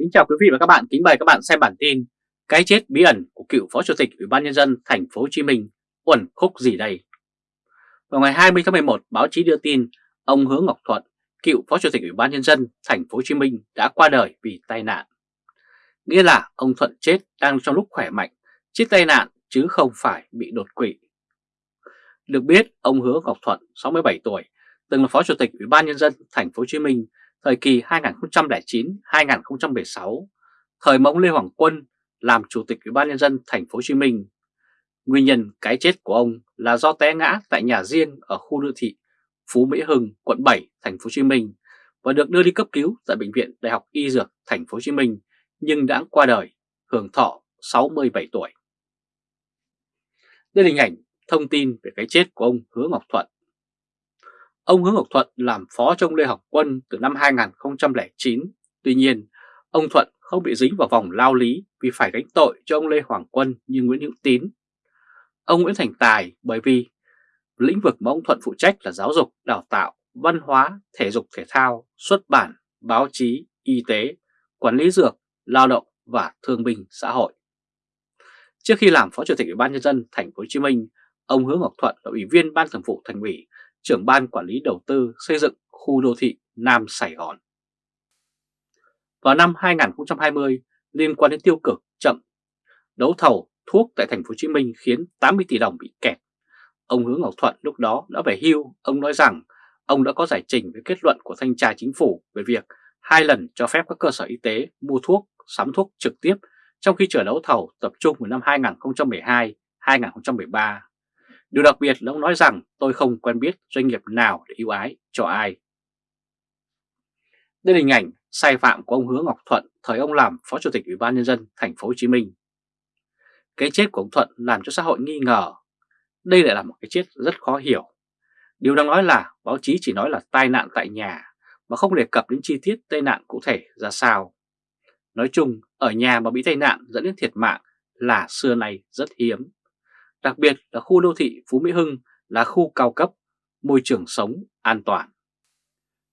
Kính chào quý vị và các bạn, kính mời các bạn xem bản tin Cái chết bí ẩn của cựu Phó Chủ tịch Ủy ban Nhân dân thành phố Hồ Chí Minh uẩn khúc gì đây? Vào ngày 20 tháng 11, báo chí đưa tin ông Hứa Ngọc Thuận, cựu Phó Chủ tịch Ủy ban Nhân dân thành phố Hồ Chí Minh đã qua đời vì tai nạn. Nghĩa là ông Thuận chết đang trong lúc khỏe mạnh, chết tai nạn chứ không phải bị đột quỵ. Được biết, ông Hứa Ngọc Thuận, 67 tuổi, từng là Phó Chủ tịch Ủy ban Nhân dân thành phố Hồ Chí Minh thời kỳ 2009-2016, thời mà ông Lê Hoàng Quân làm Chủ tịch Ủy ban Nhân dân thành phố Hồ Chí Minh. Nguyên nhân cái chết của ông là do té ngã tại nhà riêng ở khu đô thị Phú Mỹ Hưng, quận 7, thành phố Hồ Chí Minh và được đưa đi cấp cứu tại bệnh viện Đại học Y Dược thành phố Hồ Chí Minh nhưng đã qua đời, hưởng thọ 67 tuổi. Đây là hình ảnh thông tin về cái chết của ông Hứa Ngọc Thuận. Ông Hứa Ngọc Thuận làm phó trong Lê Học Quân từ năm 2009. Tuy nhiên, ông Thuận không bị dính vào vòng lao lý vì phải gánh tội cho ông Lê Hoàng Quân như Nguyễn Hữu Tín. Ông Nguyễn Thành Tài bởi vì lĩnh vực mà ông Thuận phụ trách là giáo dục, đào tạo, văn hóa, thể dục thể thao, xuất bản, báo chí, y tế, quản lý dược, lao động và thương binh xã hội. Trước khi làm Phó Chủ tịch Ủy ban nhân dân thành phố Hồ Chí Minh, ông Hứa Ngọc Thuận là ủy viên Ban Thường vụ Thành ủy trưởng ban quản lý đầu tư xây dựng khu đô thị Nam Sài Gòn. Vào năm 2020, liên quan đến tiêu cực chậm đấu thầu thuốc tại thành phố Hồ Chí Minh khiến 80 tỷ đồng bị kẹt. Ông Hứa Ngọc Thuận lúc đó đã về hưu, ông nói rằng ông đã có giải trình với kết luận của thanh tra chính phủ về việc hai lần cho phép các cơ sở y tế mua thuốc, sắm thuốc trực tiếp trong khi chờ đấu thầu tập trung vào năm 2012-2013 Điều đặc biệt là ông nói rằng tôi không quen biết doanh nghiệp nào để ưu ái cho ai. Đây là hình ảnh sai phạm của ông Hứa Ngọc Thuận thời ông làm Phó Chủ tịch Ủy ban nhân dân thành phố Hồ Chí Minh. Cái chết của ông Thuận làm cho xã hội nghi ngờ. Đây lại là một cái chết rất khó hiểu. Điều đang nói là báo chí chỉ nói là tai nạn tại nhà mà không đề cập đến chi tiết tai nạn cụ thể ra sao. Nói chung, ở nhà mà bị tai nạn dẫn đến thiệt mạng là xưa nay rất hiếm đặc biệt là khu đô thị Phú Mỹ Hưng là khu cao cấp, môi trường sống an toàn.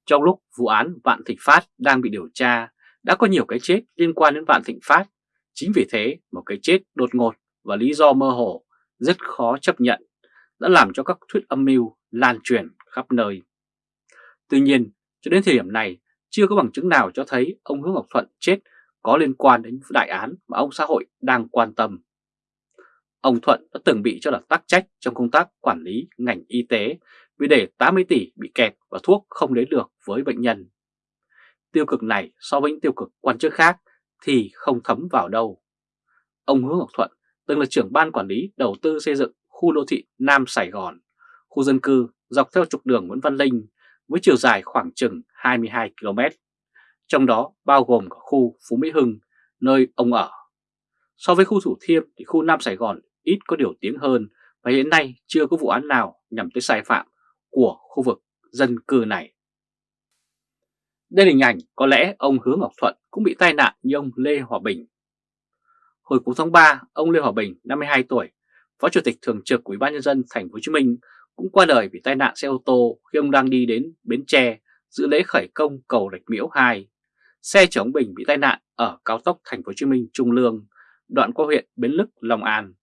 Trong lúc vụ án Vạn Thịnh Phát đang bị điều tra, đã có nhiều cái chết liên quan đến Vạn Thịnh Phát. Chính vì thế, một cái chết đột ngột và lý do mơ hồ rất khó chấp nhận đã làm cho các thuyết âm mưu lan truyền khắp nơi. Tuy nhiên, cho đến thời điểm này, chưa có bằng chứng nào cho thấy ông Hứa Ngọc Thuận chết có liên quan đến đại án mà ông xã hội đang quan tâm. Ông Thuận đã từng bị cho là tắc trách trong công tác quản lý ngành y tế vì để 80 tỷ bị kẹt và thuốc không đến được với bệnh nhân. Tiêu cực này so với những tiêu cực quan chức khác thì không thấm vào đâu. Ông Hứa Ngọc Thuận từng là trưởng ban quản lý đầu tư xây dựng khu đô thị Nam Sài Gòn, khu dân cư dọc theo trục đường Nguyễn Văn Linh với chiều dài khoảng chừng 22 km, trong đó bao gồm cả khu Phú Mỹ Hưng, nơi ông ở. So với khu Thủ Thiêm thì khu Nam Sài Gòn ít có điều tiếng hơn và hiện nay chưa có vụ án nào nhằm tới sai phạm của khu vực dân cư này. Đây là hình ảnh có lẽ ông Hứa Ngọc Thuận cũng bị tai nạn như ông Lê Hòa Bình. Hồi cuối tháng 3, ông Lê Hòa Bình, 52 tuổi, Phó Chủ tịch Thường trực Ủy ban nhân dân thành phố Hồ Chí Minh cũng qua đời vì tai nạn xe ô tô khi ông đang đi đến Bến Tre dự lễ khởi công cầu Rạch Miễu 2. Xe chở ông Bình bị tai nạn ở cao tốc thành phố Hồ Chí Minh Trung Lương, đoạn qua huyện Bến Lức, Long An.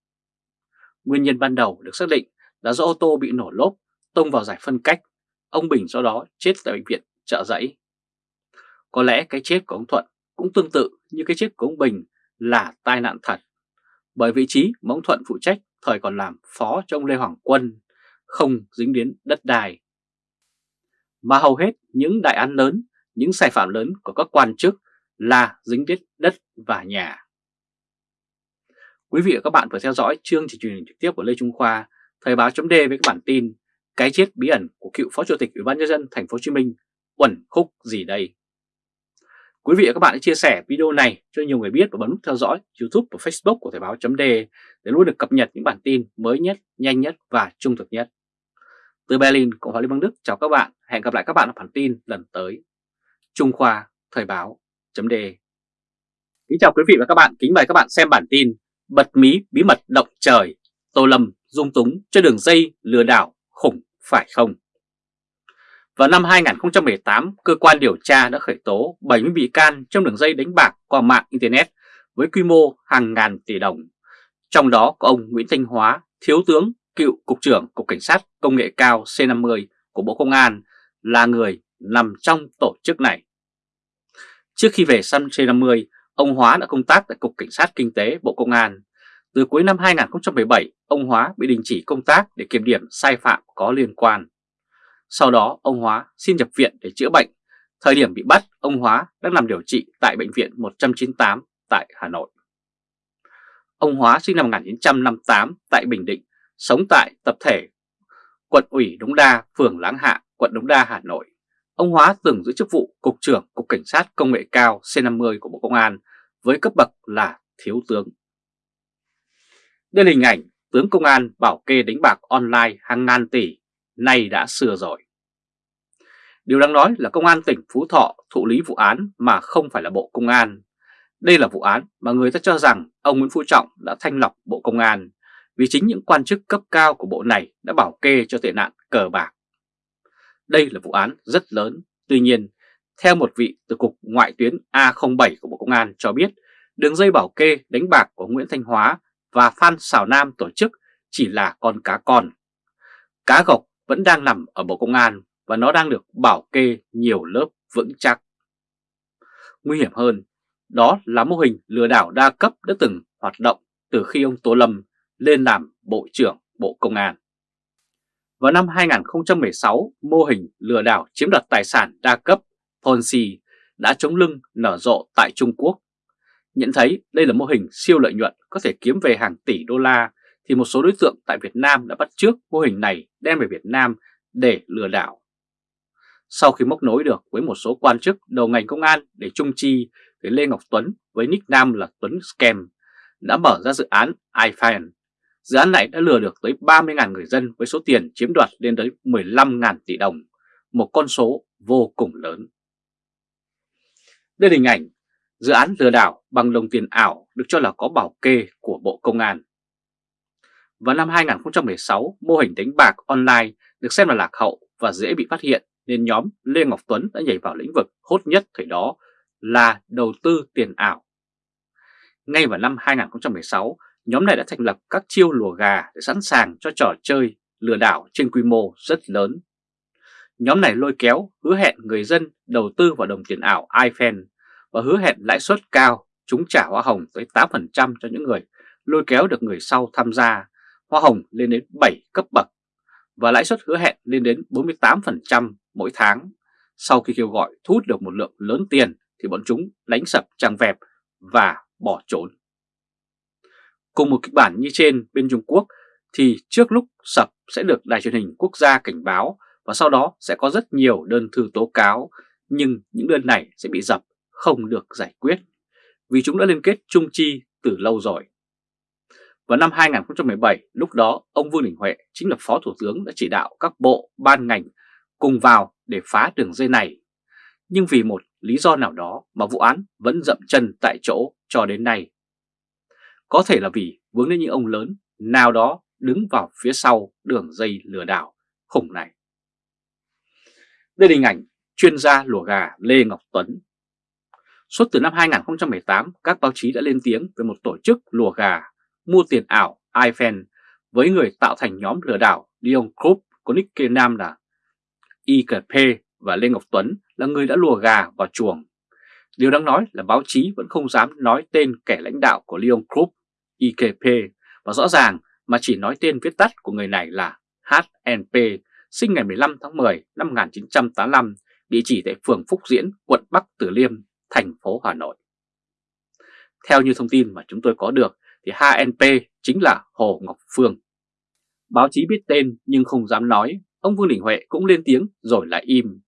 Nguyên nhân ban đầu được xác định là do ô tô bị nổ lốp, tông vào giải phân cách. Ông Bình do đó chết tại bệnh viện trợ giấy. Có lẽ cái chết của ông Thuận cũng tương tự như cái chết của ông Bình là tai nạn thật. Bởi vị trí mà ông Thuận phụ trách thời còn làm phó cho ông Lê Hoàng Quân, không dính đến đất đai. Mà hầu hết những đại án lớn, những sai phạm lớn của các quan chức là dính đến đất và nhà. Quý vị và các bạn vừa theo dõi chương trình truyền hình trực tiếp của Lê Trung Khoa, Thời báo chấm với các bản tin Cái chết bí ẩn của cựu Phó Chủ tịch Ủy ban nhân dân thành phố Hồ Chí Minh uẩn khúc gì đây? Quý vị và các bạn hãy chia sẻ video này cho nhiều người biết và bấm nút theo dõi YouTube và Facebook của Thời báo chấm để luôn được cập nhật những bản tin mới nhất, nhanh nhất và trung thực nhất. Từ Berlin, Cộng hòa Liên bang Đức chào các bạn. Hẹn gặp lại các bạn ở bản tin lần tới. Trung Khoa Thời báo chấm Kính chào quý vị và các bạn, kính mời các bạn xem bản tin bật mí bí mật động trời, Tô Lâm dung túng cho đường dây lừa đảo khủng phải không? Vào năm 2018, cơ quan điều tra đã khởi tố 70 bị can trong đường dây đánh bạc qua mạng Internet với quy mô hàng ngàn tỷ đồng. Trong đó có ông Nguyễn Thanh Hóa, Thiếu tướng, cựu Cục trưởng Cục Cảnh sát Công nghệ cao C50 của Bộ Công an là người nằm trong tổ chức này. Trước khi về săn C50, ông Hóa đã công tác tại Cục Cảnh sát Kinh tế Bộ Công an. Từ cuối năm 2017, ông Hóa bị đình chỉ công tác để kiểm điểm sai phạm có liên quan. Sau đó, ông Hóa xin nhập viện để chữa bệnh. Thời điểm bị bắt, ông Hóa đang nằm điều trị tại Bệnh viện 198 tại Hà Nội. Ông Hóa sinh năm 1958 tại Bình Định, sống tại tập thể quận ủy Đống Đa, phường Láng Hạ, quận Đống Đa, Hà Nội. Ông Hóa từng giữ chức vụ Cục trưởng Cục Cảnh sát Công nghệ cao C50 của Bộ Công an với cấp bậc là Thiếu tướng. Đây là hình ảnh tướng công an bảo kê đánh bạc online hàng ngàn tỷ, nay đã xưa rồi. Điều đáng nói là Công an tỉnh Phú Thọ thụ lý vụ án mà không phải là Bộ Công an. Đây là vụ án mà người ta cho rằng ông Nguyễn Phú Trọng đã thanh lọc Bộ Công an vì chính những quan chức cấp cao của bộ này đã bảo kê cho tệ nạn cờ bạc. Đây là vụ án rất lớn, tuy nhiên, theo một vị từ Cục Ngoại tuyến A07 của Bộ Công an cho biết, đường dây bảo kê đánh bạc của Nguyễn Thanh Hóa và Phan Xảo Nam tổ chức chỉ là con cá con. Cá gộc vẫn đang nằm ở Bộ Công an và nó đang được bảo kê nhiều lớp vững chắc. Nguy hiểm hơn, đó là mô hình lừa đảo đa cấp đã từng hoạt động từ khi ông Tô Lâm lên làm Bộ trưởng Bộ Công an. Vào năm 2016, mô hình lừa đảo chiếm đoạt tài sản đa cấp Ponzi đã chống lưng nở rộ tại Trung Quốc. Nhận thấy đây là mô hình siêu lợi nhuận có thể kiếm về hàng tỷ đô la thì một số đối tượng tại Việt Nam đã bắt trước mô hình này đem về Việt Nam để lừa đảo. Sau khi móc nối được với một số quan chức đầu ngành công an để trung chi với Lê Ngọc Tuấn với nick nam là Tuấn Scam đã mở ra dự án iFine Dự án này đã lừa được tới 30.000 người dân với số tiền chiếm đoạt lên tới 15.000 tỷ đồng, một con số vô cùng lớn. Đây là hình ảnh dự án lừa đảo bằng đồng tiền ảo được cho là có bảo kê của Bộ Công an. Vào năm 2016, mô hình đánh bạc online được xem là lạc hậu và dễ bị phát hiện nên nhóm Lê Ngọc Tuấn đã nhảy vào lĩnh vực hốt nhất thời đó là đầu tư tiền ảo. Ngay vào năm 2016, nhóm này đã thành lập các chiêu lùa gà để sẵn sàng cho trò chơi lừa đảo trên quy mô rất lớn. Nhóm này lôi kéo hứa hẹn người dân đầu tư vào đồng tiền ảo iPhone và hứa hẹn lãi suất cao, chúng trả hoa hồng tới 8% cho những người lôi kéo được người sau tham gia, hoa hồng lên đến 7 cấp bậc và lãi suất hứa hẹn lên đến 48% mỗi tháng. Sau khi kêu gọi thu hút được một lượng lớn tiền thì bọn chúng đánh sập trang web và bỏ trốn. Cùng một kịch bản như trên bên Trung Quốc thì trước lúc sập sẽ được đài truyền hình quốc gia cảnh báo và sau đó sẽ có rất nhiều đơn thư tố cáo nhưng những đơn này sẽ bị dập không được giải quyết vì chúng đã liên kết chung chi từ lâu rồi. Vào năm 2017, lúc đó ông Vương Đình Huệ chính là Phó Thủ tướng đã chỉ đạo các bộ, ban ngành cùng vào để phá đường dây này. Nhưng vì một lý do nào đó mà vụ án vẫn dậm chân tại chỗ cho đến nay. Có thể là vì vướng đến những ông lớn nào đó đứng vào phía sau đường dây lừa đảo khủng này. Đây là hình ảnh chuyên gia lùa gà Lê Ngọc Tuấn. Suốt từ năm 2018, các báo chí đã lên tiếng về một tổ chức lùa gà mua tiền ảo iFan với người tạo thành nhóm lừa đảo Leon Group có nick nam là IKP và Lê Ngọc Tuấn là người đã lùa gà vào chuồng. Điều đáng nói là báo chí vẫn không dám nói tên kẻ lãnh đạo của Leon Group, IKP, và rõ ràng mà chỉ nói tên viết tắt của người này là HNP, sinh ngày 15 tháng 10 năm 1985, địa chỉ tại phường Phúc Diễn, quận Bắc Từ Liêm, thành phố Hà Nội. Theo như thông tin mà chúng tôi có được thì HNP chính là Hồ Ngọc Phương. Báo chí biết tên nhưng không dám nói, ông Vương Đình Huệ cũng lên tiếng rồi lại im.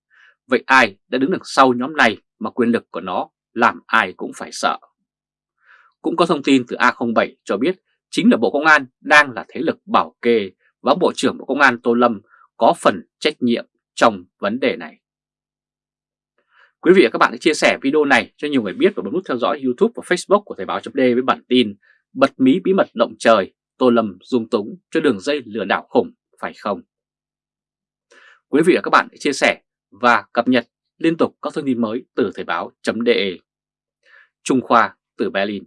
Vậy ai đã đứng đằng sau nhóm này mà quyền lực của nó làm ai cũng phải sợ. Cũng có thông tin từ A07 cho biết chính là Bộ Công an đang là thế lực bảo kê và Bộ trưởng Bộ Công an Tô Lâm có phần trách nhiệm trong vấn đề này. Quý vị và các bạn hãy chia sẻ video này cho nhiều người biết và bấm nút theo dõi YouTube và Facebook của Thời báo .d với bản tin Bật mí bí mật động trời, Tô Lâm dung túng cho đường dây lừa đảo khủng phải không? Quý vị và các bạn hãy chia sẻ và cập nhật liên tục các thông tin mới từ Thời báo.de Trung Khoa từ Berlin